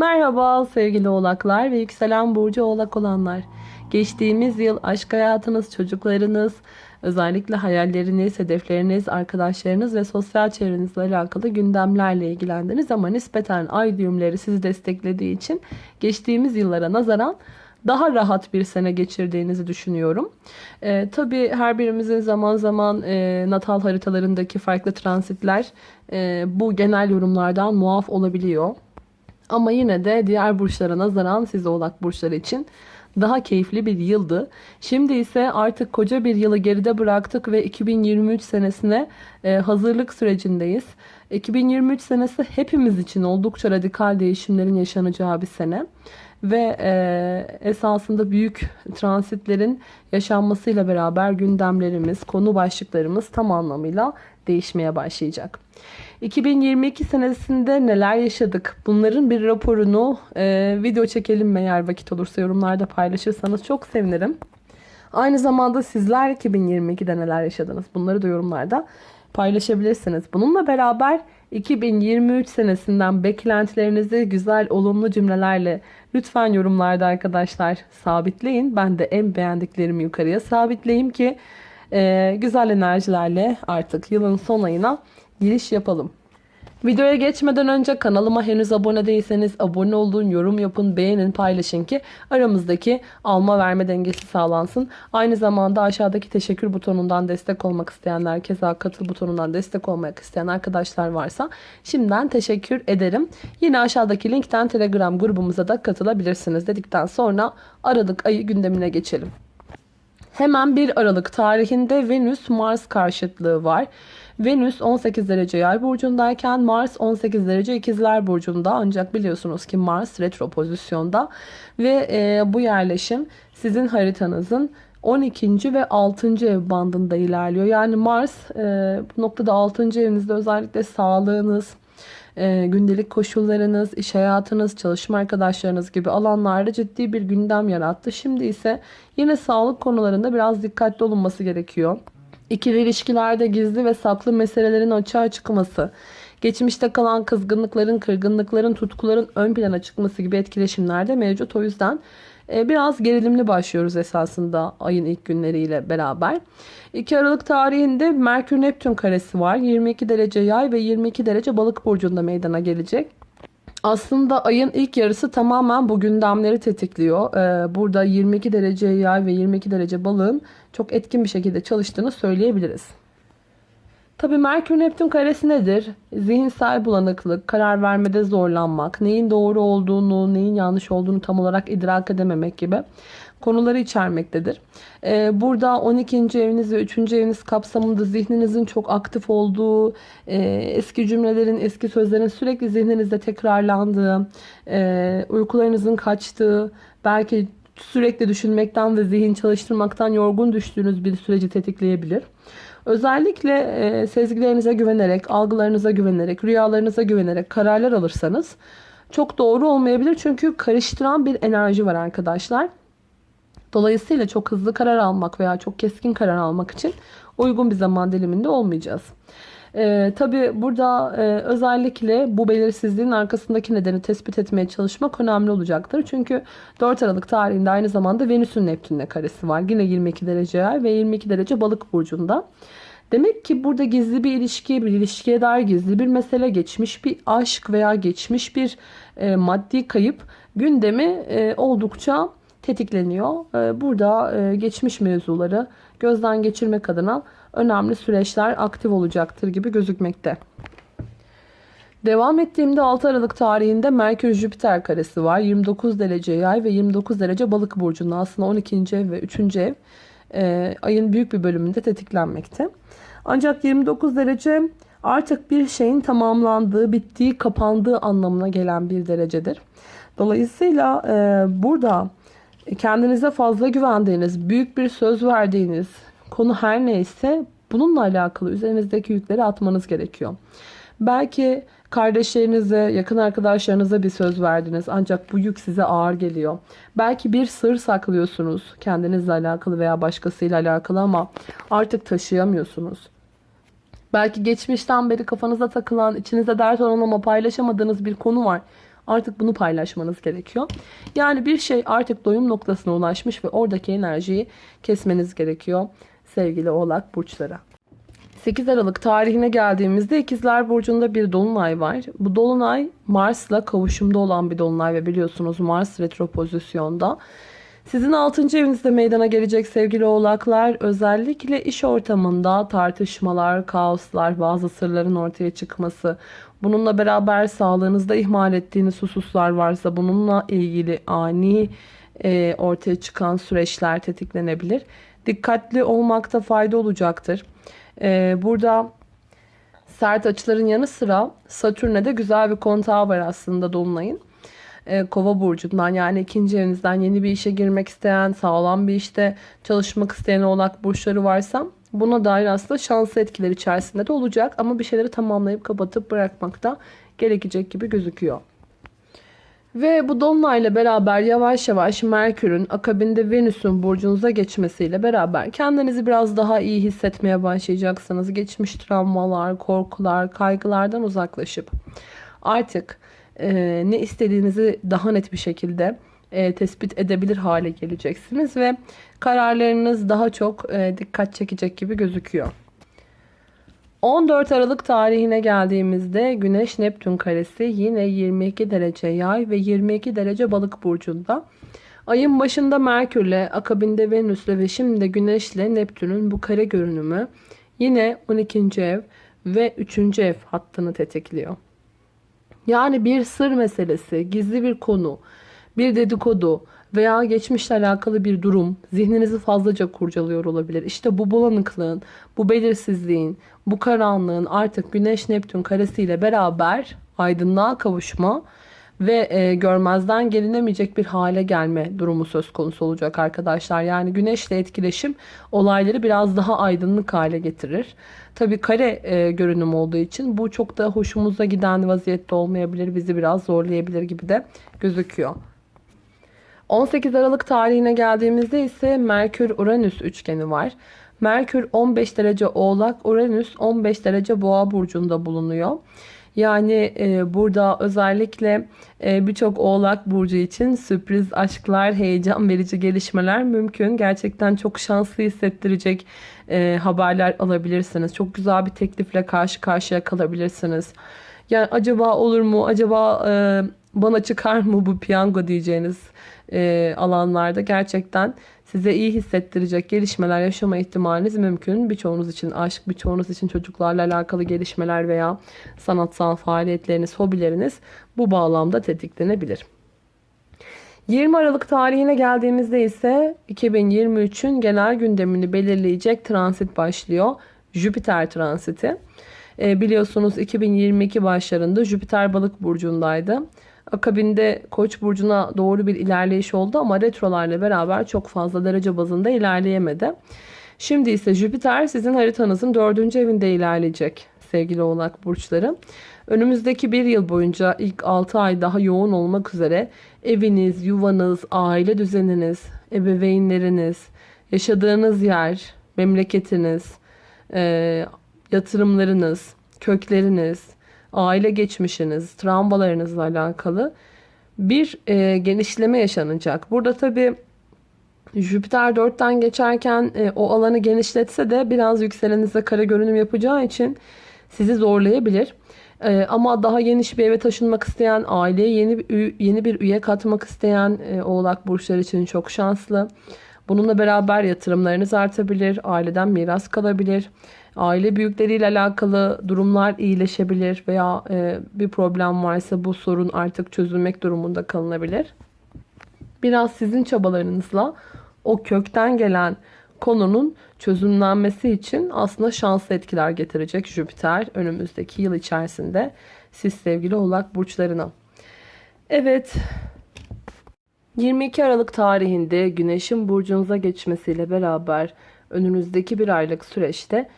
Merhaba sevgili oğlaklar ve yükselen burcu oğlak olanlar. Geçtiğimiz yıl aşk hayatınız, çocuklarınız, özellikle hayalleriniz, hedefleriniz, arkadaşlarınız ve sosyal çevrenizle alakalı gündemlerle ilgilendiniz ama nispeten ay düğümleri sizi desteklediği için geçtiğimiz yıllara nazaran daha rahat bir sene geçirdiğinizi düşünüyorum. Ee, tabii her birimizin zaman zaman e, natal haritalarındaki farklı transitler e, bu genel yorumlardan muaf olabiliyor. Ama yine de diğer burçlara nazaran siz oğlak burçları için daha keyifli bir yıldı. Şimdi ise artık koca bir yılı geride bıraktık ve 2023 senesine e, hazırlık sürecindeyiz. 2023 senesi hepimiz için oldukça radikal değişimlerin yaşanacağı bir sene ve e, esasında büyük transitlerin yaşanmasıyla beraber gündemlerimiz, konu başlıklarımız tam anlamıyla değişmeye başlayacak. 2022 senesinde neler yaşadık? Bunların bir raporunu e, video çekelim mi eğer vakit olursa yorumlarda paylaşırsanız çok sevinirim. Aynı zamanda sizler 2022'de neler yaşadınız? Bunları da yorumlarda paylaşabilirsiniz. Bununla beraber 2023 senesinden beklentilerinizi güzel, olumlu cümlelerle lütfen yorumlarda arkadaşlar sabitleyin. Ben de en beğendiklerimi yukarıya sabitleyeyim ki e, güzel enerjilerle artık yılın son ayına giriş yapalım. Videoya geçmeden önce kanalıma henüz abone değilseniz abone olun, yorum yapın, beğenin, paylaşın ki aramızdaki alma verme dengesi sağlansın. Aynı zamanda aşağıdaki teşekkür butonundan destek olmak isteyenler, keza katıl butonundan destek olmak isteyen arkadaşlar varsa şimdiden teşekkür ederim. Yine aşağıdaki linkten Telegram grubumuza da katılabilirsiniz dedikten sonra Aralık ayı gündemine geçelim. Hemen 1 Aralık tarihinde Venüs-Mars karşıtlığı var. Venüs 18 derece yay burcundayken Mars 18 derece ikizler burcunda ancak biliyorsunuz ki Mars retro pozisyonda ve e, bu yerleşim sizin haritanızın 12. ve 6. ev bandında ilerliyor. Yani Mars e, bu noktada 6. evinizde özellikle sağlığınız, e, gündelik koşullarınız, iş hayatınız, çalışma arkadaşlarınız gibi alanlarda ciddi bir gündem yarattı. Şimdi ise yine sağlık konularında biraz dikkatli olunması gerekiyor. İkili ilişkilerde gizli ve saklı meselelerin açığa çıkması, geçmişte kalan kızgınlıkların, kırgınlıkların, tutkuların ön plana çıkması gibi etkileşimler de mevcut. O yüzden e, biraz gerilimli başlıyoruz esasında ayın ilk günleriyle beraber. 2 Aralık tarihinde Merkür Neptün karesi var. 22 derece yay ve 22 derece balık burcunda meydana gelecek. Aslında ayın ilk yarısı tamamen bu gündemleri tetikliyor. Ee, burada 22 derece yay ve 22 derece balığın çok etkin bir şekilde çalıştığını söyleyebiliriz. Tabi Merkür Neptün karesi nedir? Zihinsel bulanıklık, karar vermede zorlanmak, neyin doğru olduğunu, neyin yanlış olduğunu tam olarak idrak edememek gibi konuları içermektedir. Ee, burada 12. eviniz ve 3. eviniz kapsamında zihninizin çok aktif olduğu, e, eski cümlelerin, eski sözlerin sürekli zihninizde tekrarlandığı, e, uykularınızın kaçtığı, belki sürekli düşünmekten ve zihin çalıştırmaktan yorgun düştüğünüz bir süreci tetikleyebilir. Özellikle e, sezgilerinize güvenerek, algılarınıza güvenerek, rüyalarınıza güvenerek kararlar alırsanız çok doğru olmayabilir. Çünkü karıştıran bir enerji var arkadaşlar. Dolayısıyla çok hızlı karar almak veya çok keskin karar almak için uygun bir zaman diliminde olmayacağız. Ee, Tabi burada e, özellikle bu belirsizliğin arkasındaki nedeni tespit etmeye çalışmak önemli olacaktır. Çünkü 4 Aralık tarihinde aynı zamanda Venüs'ün Neptün'le karesi var. Yine 22 derece yer ve 22 derece balık burcunda. Demek ki burada gizli bir ilişki, bir ilişkiye dair gizli bir mesele, geçmiş bir aşk veya geçmiş bir e, maddi kayıp gündemi e, oldukça tetikleniyor. Ee, burada e, geçmiş mevzuları gözden geçirmek adına önemli süreçler aktif olacaktır gibi gözükmekte. Devam ettiğimde 6 Aralık tarihinde Merkür Jüpiter karesi var. 29 derece yay ve 29 derece balık burcunda aslında 12. ev ve 3. ev e, ayın büyük bir bölümünde tetiklenmekte. Ancak 29 derece artık bir şeyin tamamlandığı, bittiği, kapandığı anlamına gelen bir derecedir. Dolayısıyla e, burada kendinize fazla güvendiğiniz, büyük bir söz verdiğiniz konu her neyse bununla alakalı üzerinizdeki yükleri atmanız gerekiyor. Belki kardeşlerinize, yakın arkadaşlarınıza bir söz verdiniz ancak bu yük size ağır geliyor. Belki bir sır saklıyorsunuz kendinizle alakalı veya başkasıyla alakalı ama artık taşıyamıyorsunuz. Belki geçmişten beri kafanıza takılan, içinize dert olan ama paylaşamadığınız bir konu var. Artık bunu paylaşmanız gerekiyor. Yani bir şey artık doyum noktasına ulaşmış ve oradaki enerjiyi kesmeniz gerekiyor sevgili oğlak burçları. 8 Aralık tarihine geldiğimizde İkizler Burcu'nda bir dolunay var. Bu dolunay Mars'la kavuşumda olan bir dolunay ve biliyorsunuz Mars retro pozisyonda. Sizin 6. evinizde meydana gelecek sevgili oğlaklar özellikle iş ortamında tartışmalar, kaoslar, bazı sırların ortaya çıkması, bununla beraber sağlığınızda ihmal ettiğiniz hususlar varsa bununla ilgili ani e, ortaya çıkan süreçler tetiklenebilir. Dikkatli olmakta fayda olacaktır. E, burada sert açıların yanı sıra Satürn'e de güzel bir kontağı var aslında Dolunay'ın. E, Kova burcundan yani ikinci evinizden yeni bir işe girmek isteyen, sağlam bir işte çalışmak isteyen oğlak burçları varsa buna dair aslında şanslı etkiler içerisinde de olacak ama bir şeyleri tamamlayıp kapatıp bırakmakta gerekecek gibi gözüküyor. Ve bu dolunayla beraber yavaş yavaş Merkür'ün akabinde Venüs'ün burcunuza geçmesiyle beraber kendinizi biraz daha iyi hissetmeye başlayacaksınız. Geçmiş travmalar, korkular, kaygılardan uzaklaşıp artık e, ne istediğinizi daha net bir şekilde e, tespit edebilir hale geleceksiniz ve kararlarınız daha çok e, dikkat çekecek gibi gözüküyor. 14 Aralık tarihine geldiğimizde Güneş Neptün karesi yine 22 derece yay ve 22 derece balık burcunda. Ayın başında Merkürle, akabinde Venüs'le ve şimdi de Güneş'le Neptün'ün bu kare görünümü yine 12. ev ve 3. ev hattını tetikliyor. Yani bir sır meselesi, gizli bir konu, bir dedikodu veya geçmişle alakalı bir durum zihninizi fazlaca kurcalıyor olabilir. İşte bu bulanıklığın, bu belirsizliğin, bu karanlığın artık Güneş Neptün karesiyle beraber aydınlığa kavuşma ve e, görmezden gelinemeyecek bir hale gelme durumu söz konusu olacak arkadaşlar. Yani güneşle etkileşim olayları biraz daha aydınlık hale getirir. Tabi kare e, görünüm olduğu için bu çok da hoşumuza giden vaziyette olmayabilir. Bizi biraz zorlayabilir gibi de gözüküyor. 18 Aralık tarihine geldiğimizde ise Merkür-Uranüs üçgeni var. Merkür 15 derece Oğlak, Uranüs 15 derece Boğa burcunda bulunuyor. Yani e, burada özellikle e, birçok oğlak burcu için sürpriz aşklar, heyecan verici gelişmeler mümkün. Gerçekten çok şanslı hissettirecek e, haberler alabilirsiniz. Çok güzel bir teklifle karşı karşıya kalabilirsiniz. Yani acaba olur mu? Acaba e, bana çıkar mı bu piyango diyeceğiniz e, alanlarda gerçekten size iyi hissettirecek gelişmeler yaşama ihtimaliniz mümkün. Birçoğunuz için aşk, birçoğunuz için çocuklarla alakalı gelişmeler veya sanatsal faaliyetleriniz, hobileriniz bu bağlamda tetiklenebilir. 20 Aralık tarihine geldiğimizde ise 2023'ün genel gündemini belirleyecek transit başlıyor. Jüpiter transiti. E, biliyorsunuz 2022 başlarında Jüpiter balık burcundaydı. Akabinde Koç burcuna doğru bir ilerleyiş oldu ama retrolarla beraber çok fazla derece bazında ilerleyemedi. Şimdi ise Jüpiter sizin haritanızın dördüncü evinde ilerleyecek sevgili oğlak burçları. Önümüzdeki bir yıl boyunca ilk 6 ay daha yoğun olmak üzere eviniz, yuvanız, aile düzeniniz, ebeveynleriniz, yaşadığınız yer, memleketiniz, e, yatırımlarınız, kökleriniz, aile geçmişiniz, travmalarınızla alakalı bir e, genişleme yaşanacak. Burada tabi Jüpiter 4'ten geçerken e, o alanı genişletse de biraz yükselenize kare görünüm yapacağı için sizi zorlayabilir. E, ama daha geniş bir eve taşınmak isteyen, aileye yeni yeni bir üye katmak isteyen e, oğlak burçları için çok şanslı. Bununla beraber yatırımlarınız artabilir, aileden miras kalabilir. Aile büyükleriyle alakalı durumlar iyileşebilir veya e, bir problem varsa bu sorun artık çözülmek durumunda kalınabilir. Biraz sizin çabalarınızla o kökten gelen konunun çözümlenmesi için aslında şanslı etkiler getirecek Jüpiter önümüzdeki yıl içerisinde siz sevgili oğlak burçlarına. Evet 22 Aralık tarihinde Güneş'in burcunuza geçmesiyle beraber önünüzdeki bir aylık süreçte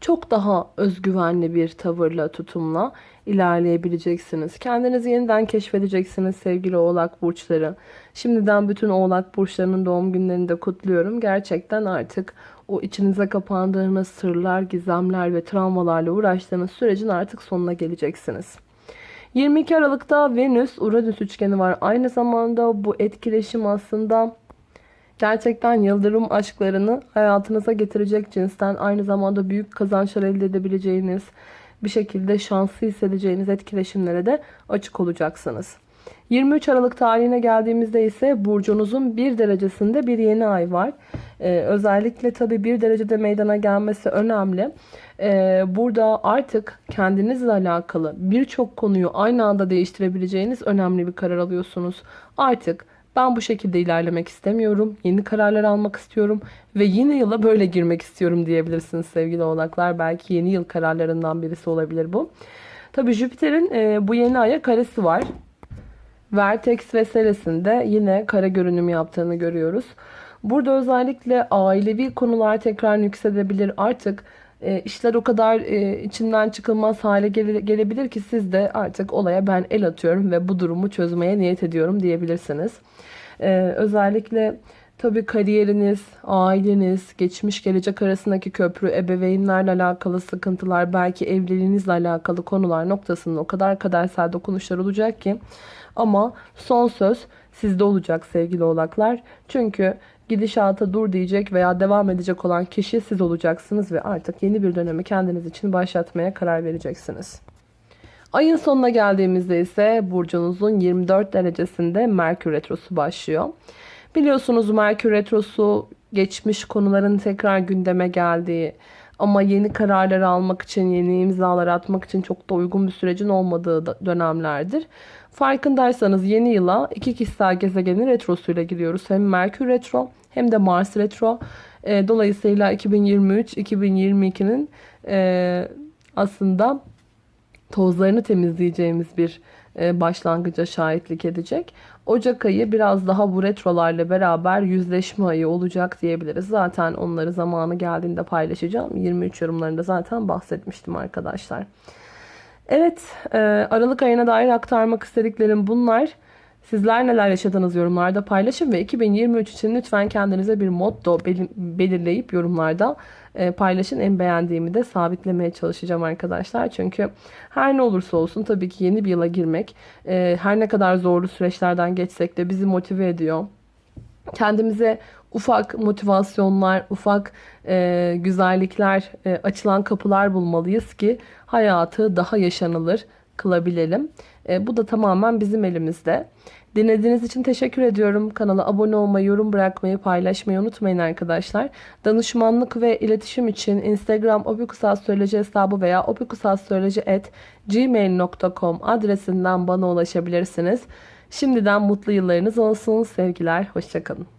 çok daha özgüvenli bir tavırla, tutumla ilerleyebileceksiniz. Kendinizi yeniden keşfedeceksiniz sevgili oğlak burçları. Şimdiden bütün oğlak burçlarının doğum günlerini de kutluyorum. Gerçekten artık o içinize kapandığınız sırlar, gizemler ve travmalarla uğraştığınız sürecin artık sonuna geleceksiniz. 22 Aralık'ta Venüs-Uranüs üçgeni var. Aynı zamanda bu etkileşim aslında gerçekten yıldırım aşklarını hayatınıza getirecek cinsten aynı zamanda büyük kazançlar elde edebileceğiniz bir şekilde şanslı hissedeceğiniz etkileşimlere de açık olacaksınız. 23 Aralık tarihine geldiğimizde ise burcunuzun bir derecesinde bir yeni ay var. Ee, özellikle tabii bir derecede meydana gelmesi önemli. Ee, burada artık kendinizle alakalı birçok konuyu aynı anda değiştirebileceğiniz önemli bir karar alıyorsunuz. Artık ben bu şekilde ilerlemek istemiyorum. Yeni kararlar almak istiyorum ve yeni yıla böyle girmek istiyorum diyebilirsiniz sevgili oğlaklar. Belki yeni yıl kararlarından birisi olabilir bu. Tabii Jüpiter'in e, bu yeni aya karesi var. Vertex ve Seles'inde yine kare görünüm yaptığını görüyoruz. Burada özellikle ailevi konular tekrar yükselebilir. Artık e, işler o kadar e, içinden çıkılmaz hale gele, gelebilir ki siz de artık olaya ben el atıyorum ve bu durumu çözmeye niyet ediyorum diyebilirsiniz. E, özellikle tabii kariyeriniz, aileniz, geçmiş gelecek arasındaki köprü, ebeveynlerle alakalı sıkıntılar, belki evliliğinizle alakalı konular noktasında o kadar kadersel dokunuşlar olacak ki ama son söz sizde olacak sevgili oğlaklar. Çünkü gidişata dur diyecek veya devam edecek olan kişi siz olacaksınız ve artık yeni bir dönemi kendiniz için başlatmaya karar vereceksiniz. Ayın sonuna geldiğimizde ise burcunuzun 24 derecesinde Merkür Retrosu başlıyor. Biliyorsunuz Merkür Retrosu geçmiş konuların tekrar gündeme geldiği ama yeni kararlar almak için, yeni imzalar atmak için çok da uygun bir sürecin olmadığı dönemlerdir. Farkındaysanız yeni yıla iki kişisel gezegenin retrosuyla giriyoruz. Hem Merkür Retro hem de Mars Retro. E, dolayısıyla 2023-2022'nin e, aslında tozlarını temizleyeceğimiz bir başlangıca şahitlik edecek. Ocak ayı biraz daha bu retrolarla beraber yüzleşme ayı olacak diyebiliriz. Zaten onları zamanı geldiğinde paylaşacağım. 23 yorumlarında zaten bahsetmiştim arkadaşlar. Evet, e, Aralık ayına dair aktarmak istediklerim bunlar. Sizler neler yaşadınız yorumlarda paylaşın ve 2023 için lütfen kendinize bir motto belirleyip yorumlarda e, paylaşın. En beğendiğimi de sabitlemeye çalışacağım arkadaşlar. Çünkü her ne olursa olsun tabii ki yeni bir yıla girmek e, her ne kadar zorlu süreçlerden geçsek de bizi motive ediyor. Kendimize ufak motivasyonlar, ufak e, güzellikler, e, açılan kapılar bulmalıyız ki hayatı daha yaşanılır kılabilelim. E, bu da tamamen bizim elimizde. Dinlediğiniz için teşekkür ediyorum. Kanala abone olmayı, yorum bırakmayı, paylaşmayı unutmayın arkadaşlar. Danışmanlık ve iletişim için Instagram opikusassöyleci hesabı veya opikusassöyleci.gmail.com adresinden bana ulaşabilirsiniz. Şimdiden mutlu yıllarınız olsun. Sevgiler, hoşçakalın.